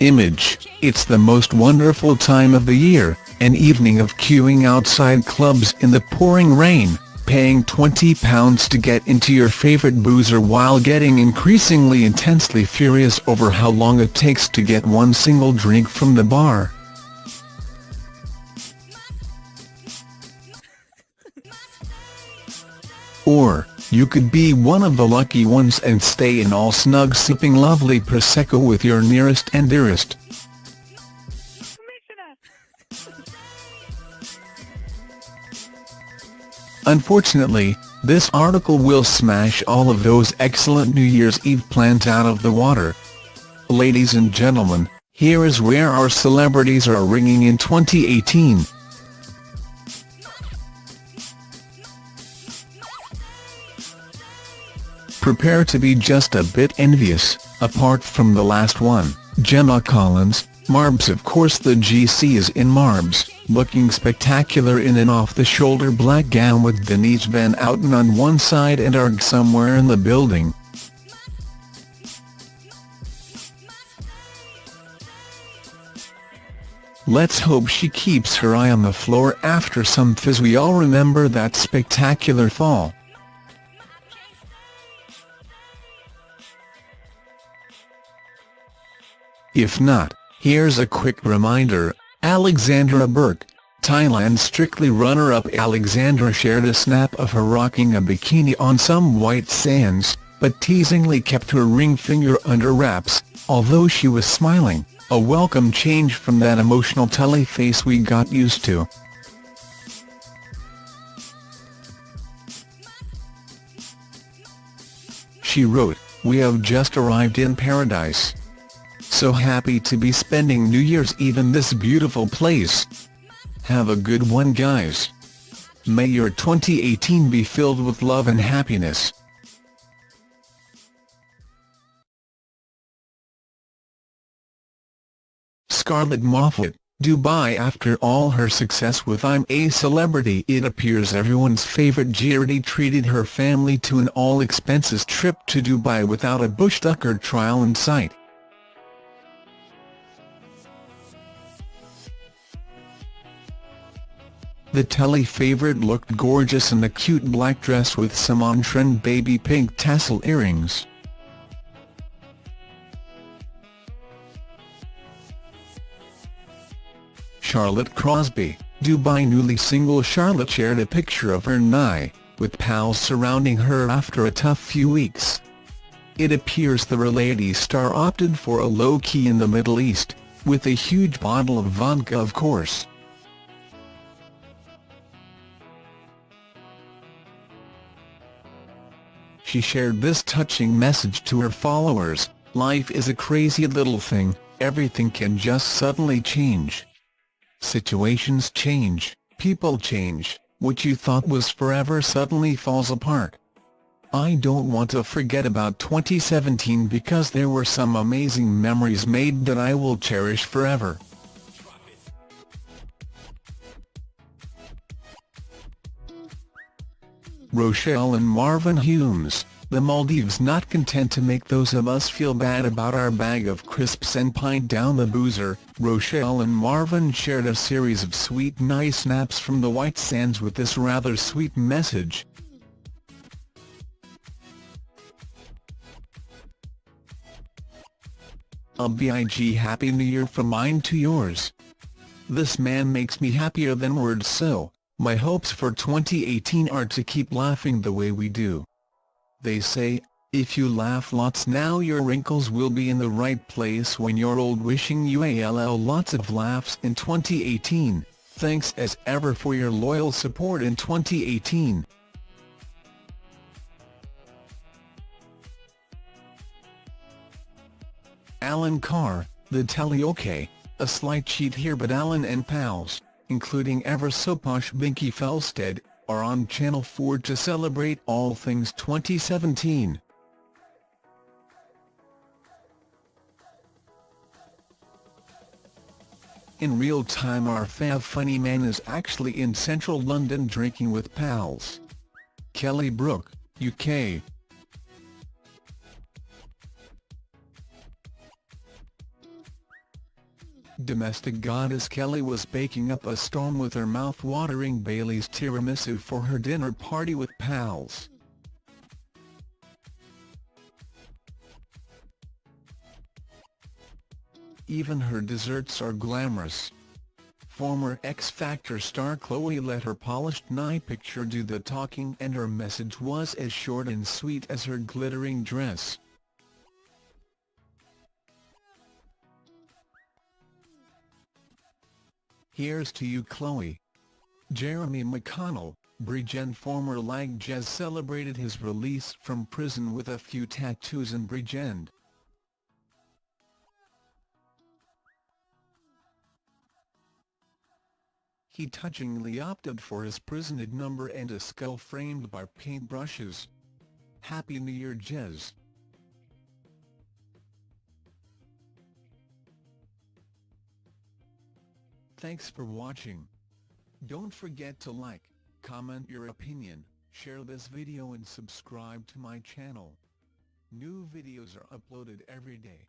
Image, it's the most wonderful time of the year, an evening of queuing outside clubs in the pouring rain, paying £20 to get into your favourite boozer while getting increasingly intensely furious over how long it takes to get one single drink from the bar. Or, you could be one of the lucky ones and stay in all snug sipping lovely Prosecco with your nearest and dearest. Unfortunately, this article will smash all of those excellent New Year's Eve plans out of the water. Ladies and gentlemen, here is where our celebrities are ringing in 2018. Prepare to be just a bit envious, apart from the last one, Gemma Collins, Marbs of course the GC is in Marbs, looking spectacular in an off-the-shoulder black gown with Denise Van Outen on one side and Arg somewhere in the building. Let's hope she keeps her eye on the floor after some fizz we all remember that spectacular fall. If not, Here's a quick reminder, Alexandra Burke, Thailand's Strictly runner-up Alexandra shared a snap of her rocking a bikini on some white sands, but teasingly kept her ring finger under wraps, although she was smiling, a welcome change from that emotional telly face we got used to. She wrote, We have just arrived in paradise. So happy to be spending New Year's Eve in this beautiful place. Have a good one guys. May your 2018 be filled with love and happiness. Scarlett Moffat, Dubai After all her success with I'm a Celebrity it appears everyone's favourite Geordie treated her family to an all-expenses trip to Dubai without a bush tucker trial in sight. The telly favourite looked gorgeous in a cute black dress with some on-trend baby pink tassel earrings. Charlotte Crosby, Dubai newly single Charlotte shared a picture of her Nye, with pals surrounding her after a tough few weeks. It appears the reality star opted for a low-key in the Middle East, with a huge bottle of vodka of course. she shared this touching message to her followers, Life is a crazy little thing, everything can just suddenly change. Situations change, people change, what you thought was forever suddenly falls apart. I don't want to forget about 2017 because there were some amazing memories made that I will cherish forever. Rochelle and Marvin Humes, the Maldives not content to make those of us feel bad about our bag of crisps and pint down the boozer, Rochelle and Marvin shared a series of sweet nice snaps from the White Sands with this rather sweet message. A big happy new year from mine to yours. This man makes me happier than words so, my hopes for 2018 are to keep laughing the way we do. They say, if you laugh lots now your wrinkles will be in the right place when you're old wishing you all lots of laughs in 2018, thanks as ever for your loyal support in 2018. Alan Carr, the telly OK, a slight cheat here but Alan and pals including ever-so-posh Binky Felstead, are on Channel 4 to celebrate all things 2017. In real time our fav funny man is actually in central London drinking with pals. Kelly Brook, UK Domestic goddess Kelly was baking up a storm with her mouth-watering Bailey's tiramisu for her dinner party with pals. Even her desserts are glamorous. Former X Factor star Chloe let her polished night picture do the talking and her message was as short and sweet as her glittering dress. Here's to you Chloe. Jeremy McConnell, Bridgerton former Lag Jez celebrated his release from prison with a few tattoos in Bridgerton. He touchingly opted for his prisoned number and a skull framed by paintbrushes. Happy New Year Jez. Thanks for watching. Don't forget to like, comment your opinion, share this video and subscribe to my channel. New videos are uploaded every day.